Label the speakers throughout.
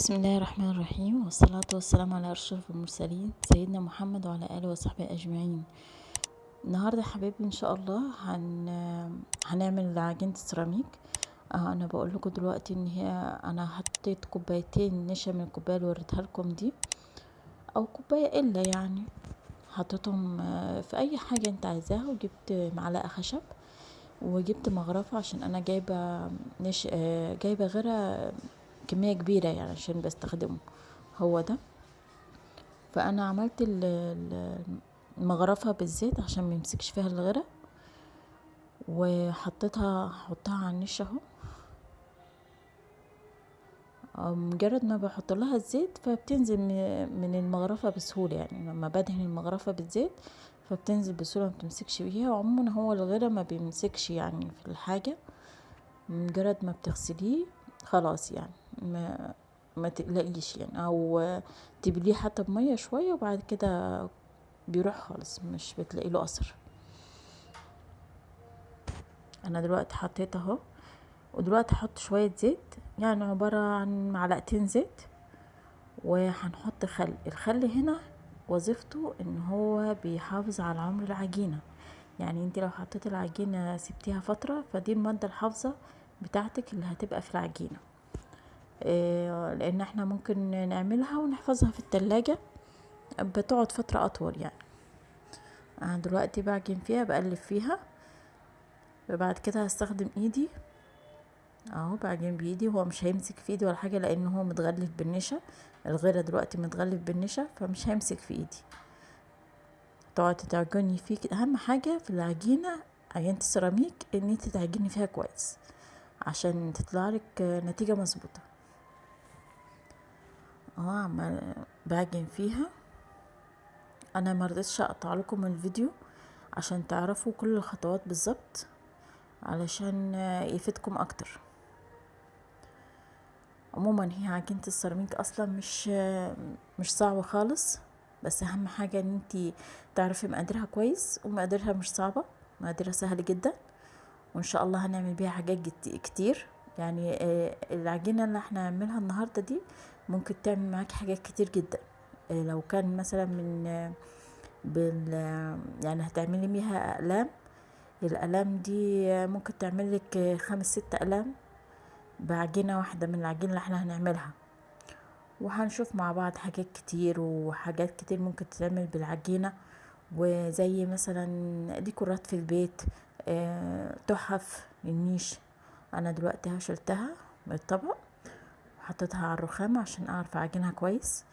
Speaker 1: بسم الله الرحمن الرحيم والصلاة والسلام على أشرف المرسلين سيدنا محمد وعلى آله وصحبه أجمعين. النهاردة حبايبي إن شاء الله هن... هنعمل عجينة السيراميك آه أنا بقول لكم دلوقتي إن هي أنا حطيت كوبايتين نشا من الكوباية اللي وريتها لكم دي أو كوباية إلا يعني. حطيتهم آه، في أي حاجة أنت عايزاها وجبت معلقة خشب وجبت مغرفة عشان أنا جايبة نش... آه، جايبة غيرها كمية كبيرة يعني عشان بستخدمه. هو ده. فأنا عملت ال- ال- المغرفة بالزيت عشان ميمسكش فيها الغرق وحطيتها هحطها على النش أهو. مجرد ما بحط لها الزيت فبتنزل من المغرفة بسهولة يعني. لما بدهن المغرفة بالزيت فبتنزل بسهولة ما بتمسكش فيها وعموما هو الغرق ما بيمسكش يعني في الحاجة. مجرد ما بتغسليه خلاص يعني. ما ما تقلقيش يعني أو تبليه حتى بمية شوية وبعد كده بيروح خالص مش بتلاقي له اثر أنا دلوقتي حطيت أهو ودلوقتي هحط شوية زيت يعني عبارة عن معلقتين زيت وهنحط خل. الخل هنا وظيفته إن هو بيحافظ على عمر العجينة. يعني أنت لو حطيت العجينة سبتيها فترة فدي المادة الحافظة بتاعتك اللي هتبقى في العجينة. لأن إحنا ممكن نعملها ونحفظها في التلاجة بتقعد فترة أطول يعني. أنا دلوقتي بعجن فيها بقلب فيها. بعد كده هستخدم إيدي. أهو بعجن بإيدي هو مش هيمسك في إيدي ولا حاجة لأن هو متغلف بالنشا. الغيرة دلوقتي متغلف بالنشا فمش هيمسك في إيدي. تقعد تعجني فيه. أهم حاجة في العجينة عجينة السيراميك إن أنت تعجني فيها كويس عشان تطلع لك نتيجة مظبوطة. اهو عمال بعجن فيها. أنا مرضتش أقطع لكم الفيديو عشان تعرفوا كل الخطوات بالظبط علشان يفيدكم أكتر. عموما هي عجينة السيراميك أصلا مش مش صعبة خالص بس أهم حاجة إن انتي تعرفي مقاديرها كويس ومقاديرها مش صعبة مقاديرها سهلة جدا وإن شاء الله هنعمل بيها حاجات كتير. يعني آه، العجينة اللي إحنا هنعملها النهاردة دي ممكن تعمل معاكي حاجات كتير جدا. آه، لو كان مثلا من آه، بال آه، يعني هتعملي بيها أقلام الأقلام دي ممكن تعمل لك خمس ست أقلام بعجينة واحدة من العجينة اللي إحنا هنعملها. وهنشوف مع بعض حاجات كتير وحاجات كتير ممكن تتعمل بالعجينة. وزي مثلا ديكورات في البيت تحف للنيش أنا دلوقتي شلتها من الطبق. وحطيتها على الرخامة عشان أعرف أعجنها كويس.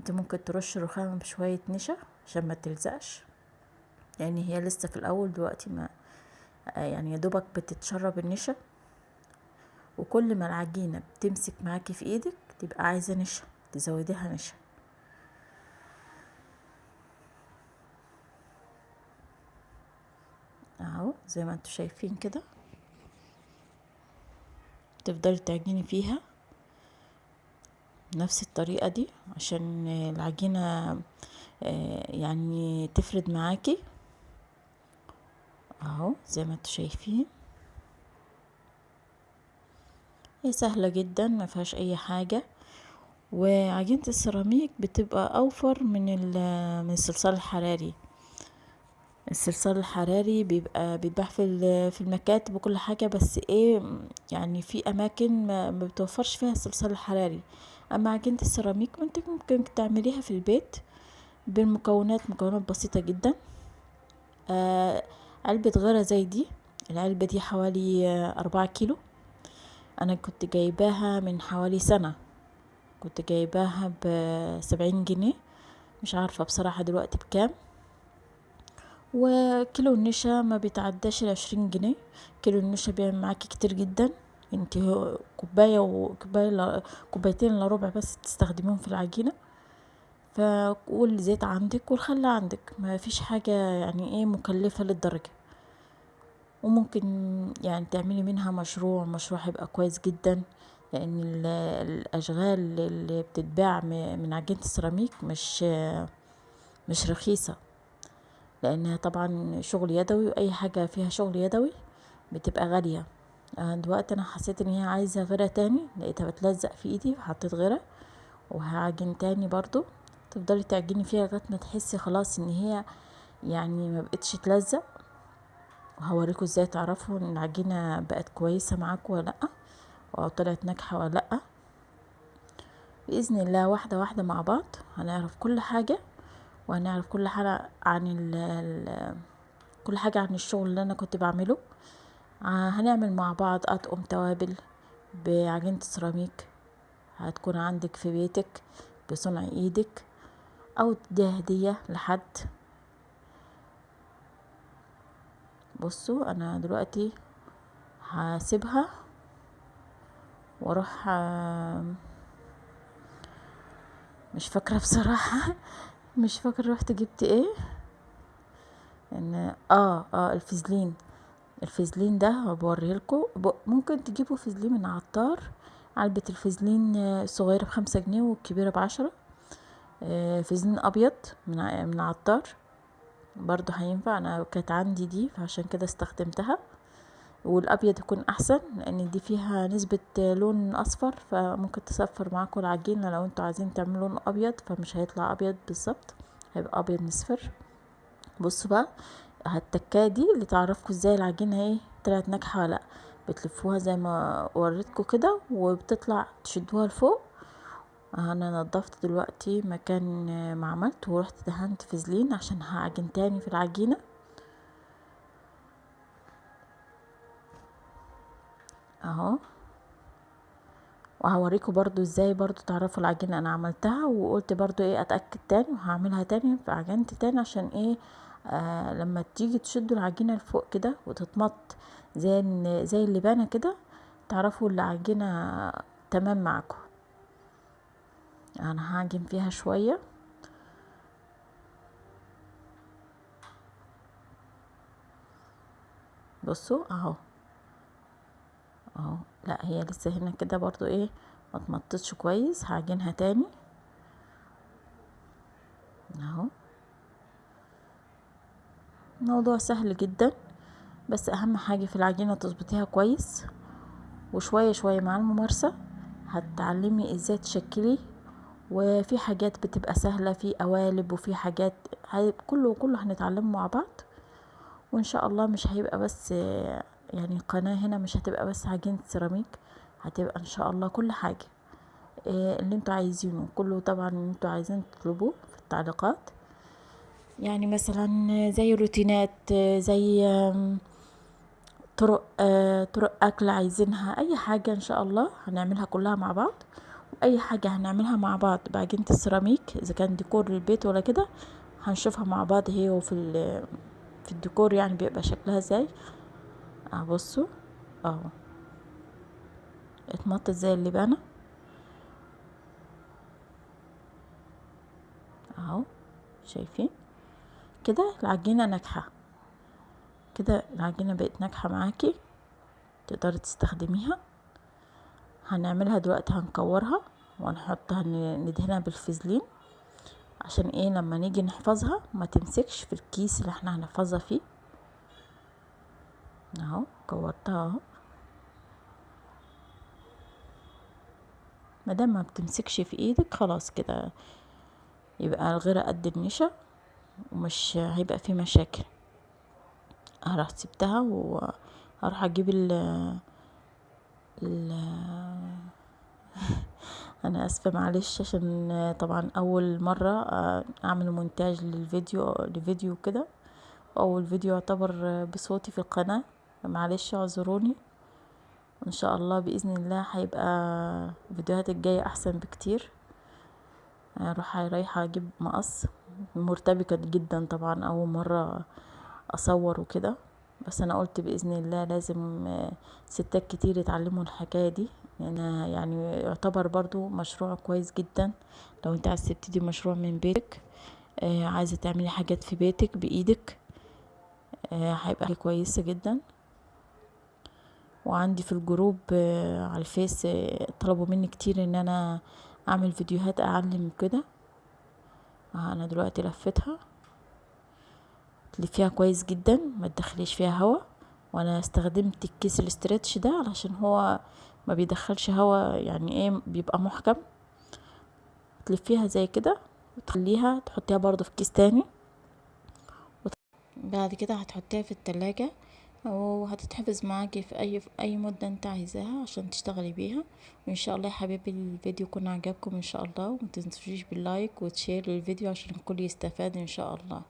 Speaker 1: أنت ممكن ترش الرخامة بشوية نشا عشان ما تلزقش. لأن هي لسه في الأول دلوقتي ما يعني يا دوبك بتتشرب النشا. وكل ما العجينة بتمسك معاكي في إيدك تبقى عايزة نشا تزوديها نشا. أهو زي ما أنتوا شايفين كده. تفضلي تعجني فيها. نفس الطريقة دي عشان العجينة آه، يعني تفرد معاكي. أهو زي ما أنتوا شايفين. هي سهلة جدا ما فيهاش أي حاجة. وعجينة السيراميك بتبقى أوفر من من الصلصال الحراري. الصلصال الحراري بيبقى بيتباع في في المكاتب وكل حاجة بس إيه يعني في أماكن ما ما بتوفرش فيها الصلصال الحراري. أما عجينة السيراميك انت ممكن تعمليها في البيت بالمكونات مكونات بسيطة جدا. آه علبة غيرة زي دي. العلبة دي حوالي أربعة كيلو. أنا كنت جايباها من حوالي سنة. كنت جايباها بسبعين جنيه. مش عارفة بصراحة دلوقتي بكام. وكيلو النشا ما بيتعداش العشرين جنيه. كيلو النشا بيعمل معاكي كتير جدا. انت وكوباية إلا- كوبايتين الا ربع بس تستخدميهم في العجينة. ف والزيت عندك والخل عندك. ما فيش حاجة يعني إيه مكلفة للدرجة. وممكن يعني تعملي منها مشروع مشروع هيبقى كويس جدا لأن ال- الأشغال اللي بتتباع من عجينة السيراميك مش مش رخيصة. لأنها طبعا شغل يدوي وأي حاجة فيها شغل يدوي بتبقى غالية. آه، دلوقتي أنا حسيت إن هي عايزة غيرة تاني لقيتها بتلزق في إيدي فحطيت غيرة وهعجن تاني برضو تفضلي تعجني فيها لغاية ما تحسي خلاص إن هي يعني ما بقتش تلزق. وهوريكم إزاي تعرفوا إن العجينة بقت كويسة معاكم ولا لأ أو طلعت ناجحة ولا لأ. بإذن الله واحدة واحدة مع بعض هنعرف كل حاجة وهنعرف كل حاجة عن ال كل حاجة عن الشغل اللي أنا كنت بعمله. هنعمل مع بعض اطقم توابل بعجينة السيراميك هتكون عندك في بيتك بصنع إيدك أو تديها هدية لحد. بصوا أنا دلوقتي هسيبها وأروح مش فاكرة بصراحة. مش فاكرة رحت جبت إيه. ان آه آه الفازلين الفازلين ده بوريه لكم. ممكن تجيبوا فازلين من عطار علبة الفازلين الصغيرة بخمسة جنيه والكبيرة بعشرة. فازلين أبيض من من عطار. برضو هينفع أنا كانت عندي دي فعشان كده استخدمتها. والأبيض يكون أحسن لأن دي فيها نسبة لون أصفر فممكن تصفر معاكم العجينة لو أنتوا عايزين تعملوا لون أبيض فمش هيطلع أبيض بالظبط هيبقى أبيض مصفر. بصوا بقى التكايه دي اللي تعرفكم إزاي العجينة إيه طلعت ناجحة ولا لأ. بتلفوها زي ما وريتكم كده وبتطلع تشدوها لفوق. أنا نضفت دلوقتي مكان ما عملت ورحت دهنت فازلين عشان هعجن تاني في العجينة. اهو. وهوريكم برضو إزاي برضو تعرفوا العجينة أنا عملتها وقلت برضو إيه اتأكد تاني وهعملها تاني فعجنت تاني عشان إيه آه لما تيجي تشدوا العجينة لفوق كده وتتمط زي زي اللبانة كده تعرفوا العجينة تمام معاكم. أنا هعجن فيها شوية. بصوا أهو. أهو. لا هي لسه هنا كده برضو إيه ما اتمطتش كويس هعجنها تاني اهو موضوع سهل جدا بس أهم حاجة في العجينة تظبطيها كويس وشوية شوية مع الممارسة هتتعلمي إزاي تشكلي وفي حاجات بتبقى سهلة في قوالب وفي حاجات كله كله هنتعلمه مع بعض وإن شاء الله مش هيبقى بس يعني قناة هنا مش هتبقى بس عجينة سيراميك هتبقى إن شاء الله كل حاجة اللي أنتوا عايزينه. كله طبعا أنتوا عايزين تطلبوه في التعليقات. يعني مثلا زي روتينات زي طرق طرق أكل عايزينها أي حاجة إن شاء الله هنعملها كلها مع بعض. اي حاجة هنعملها مع بعض بعجينة السيراميك إذا كان ديكور للبيت ولا كده هنشوفها مع بعض هي وفي في الديكور يعني بيبقى شكلها إزاي. بصوا أهو. اتمطت زي اللبانة أهو. شايفين؟ كده العجينة ناجحة. كده العجينة بقت ناجحة معاكي تقدري تستخدميها. هنعملها دلوقتي هنكورها وهنحطها ندهنها بالفازلين عشان إيه؟ لما نيجي نحفظها ما تمسكش في الكيس اللي إحنا هنحفظها فيه. اهو كورتها اهو. مادام ما بتمسكش في إيدك خلاص كده. يبقى الغيرة قد النشا. ومش هيبقى في مشاكل. هروح سبتها وهروح أجيب ال ال أنا آسفة معلش عشان طبعا أول مرة أعمل مونتاج للفيديو لفيديو كده. أول فيديو يعتبر بصوتي في القناة. معلش اعذروني. إن شاء الله بإذن الله هيبقى الفيديوهات الجاية أحسن بكتير. أروح رايحه أجيب مقص. مرتبكة جدا طبعا أول مرة أصور وكده. بس أنا قلت بإذن الله لازم ستات كتير يتعلموا الحكاية دي. يعني, يعني يعتبر برضو مشروع كويس جدا. لو أنت عايز تبتدي مشروع من بيتك آه عايزة تعملي حاجات في بيتك بإيدك آه هيبقى كويسة جدا. وعندي في ال group آه على ال Face طلبوا مني كتير إن أنا أعمل فيديوهات أعلم كده آه أنا دلوقتي لفتها تلفيها كويس جدا ما تدخليش فيها هوا. وأنا استخدمت الكيس ال stretch ده علشان هو ما بيدخلش هوا يعني إيه بيبقى محكم. وتلفيها زي كده وتخليها تحطيها برضو في كيس تاني. بعد كده هتحطيها في التلاجة. وهتتحفظ معاكي في اي في أي مدة أنت عايزاها عشان تشتغلي بيها. وإن شاء الله يا حبايبي الفيديو يكون عجبكم إن شاء الله ومتنسوش بال like وتشير للفيديو عشان الكل يستفاد إن شاء الله.